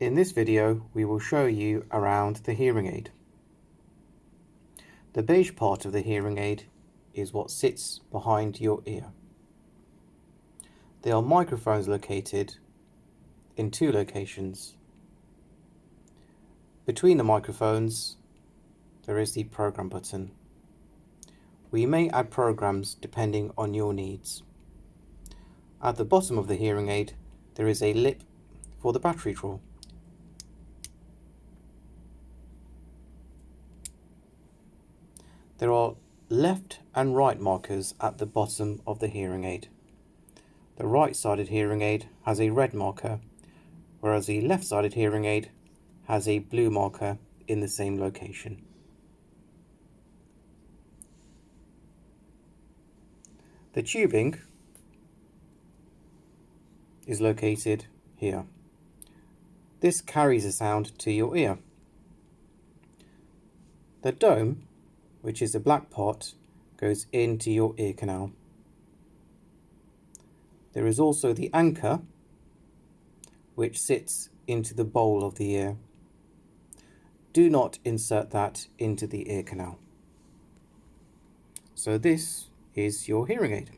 In this video we will show you around the hearing aid. The beige part of the hearing aid is what sits behind your ear. There are microphones located in two locations. Between the microphones there is the program button. We may add programs depending on your needs. At the bottom of the hearing aid there is a lip for the battery drawer. There are left and right markers at the bottom of the hearing aid. The right-sided hearing aid has a red marker, whereas the left-sided hearing aid has a blue marker in the same location. The tubing is located here. This carries the sound to your ear. The dome which is the black part, goes into your ear canal. There is also the anchor, which sits into the bowl of the ear. Do not insert that into the ear canal. So this is your hearing aid.